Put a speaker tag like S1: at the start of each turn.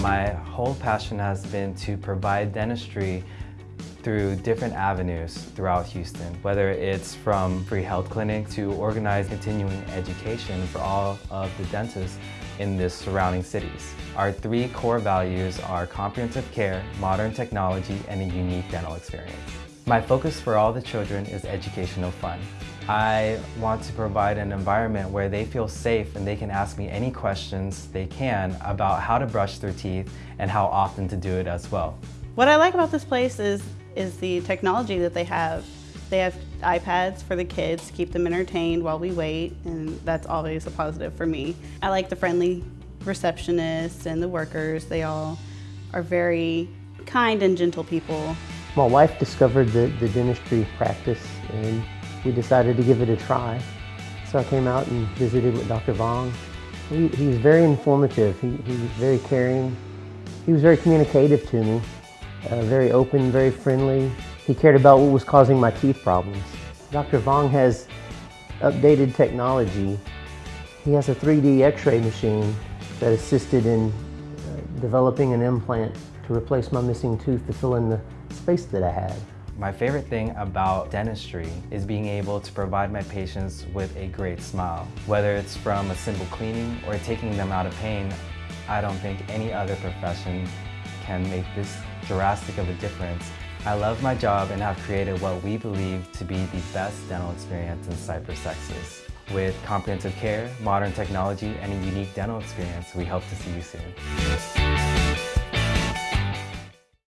S1: My whole passion has been to provide dentistry through different avenues throughout Houston, whether it's from free health clinic to organized continuing education for all of the dentists in the surrounding cities. Our three core values are comprehensive care, modern technology, and a unique dental experience. My focus for all the children is educational fun. I want to provide an environment where they feel safe and they can ask me any questions they can about how to brush their teeth and how often to do it as well.
S2: What I like about this place is, is the technology that they have. They have iPads for the kids to keep them entertained while we wait, and that's always a positive for me. I like the friendly receptionists and the workers. They all are very kind and gentle people.
S3: My wife discovered the, the dentistry practice and we decided to give it a try. So I came out and visited with Dr. Vong. He, was very informative. He, he was very caring. He was very communicative to me, uh, very open, very friendly. He cared about what was causing my teeth problems. Dr. Vong has updated technology. He has a 3D x-ray machine that assisted in uh, developing an implant to replace my missing tooth to fill in the space that I had.
S1: My favorite thing about dentistry is being able to provide my patients with a great smile. Whether it's from a simple cleaning or taking them out of pain, I don't think any other profession can make this drastic of a difference. I love my job and have created what we believe to be the best dental experience in Cypress, Texas. With comprehensive care, modern technology, and a unique dental experience, we hope to see you soon.